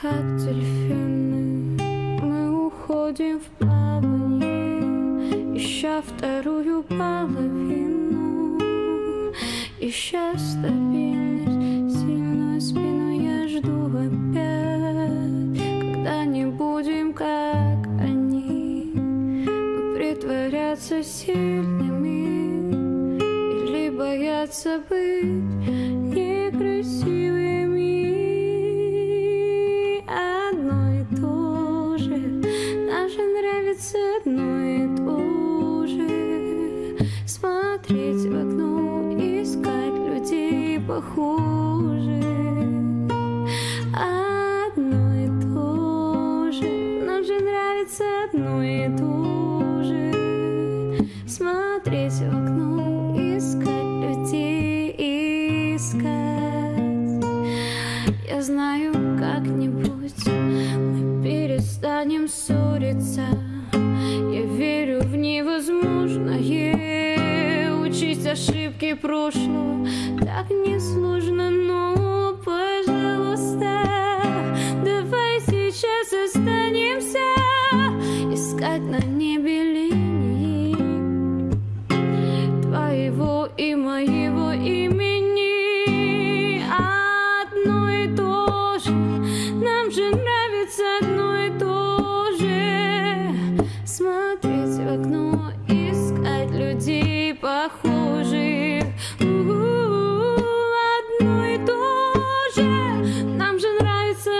как дельфины. Мы уходим в плавание Ища вторую половину. Ища стабильность Сильную спину я жду опять. Когда не будем как они Мы притворяться сильными. Или бояться быть некрасивыми людей похожих Одно и то же. Нам же нравится одно и то же. Смотреть в окно, искать людей, искать. Я знаю, как-нибудь мы перестанем ссориться Учить ошибки прошлого так несложно, но, пожалуйста, давай сейчас останемся. Искать на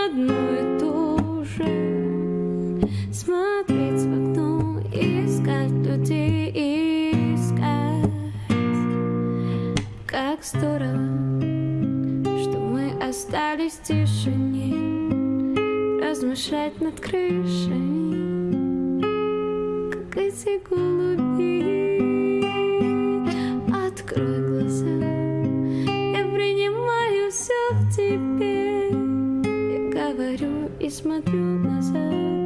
одно и то же. Смотреть в окно, искать людей, искать. Как здорово, что мы остались в тишине. Размышлять над крышами Как эти голуби. Открой глаза Я принимаю все в тебе говорю и смотрю назад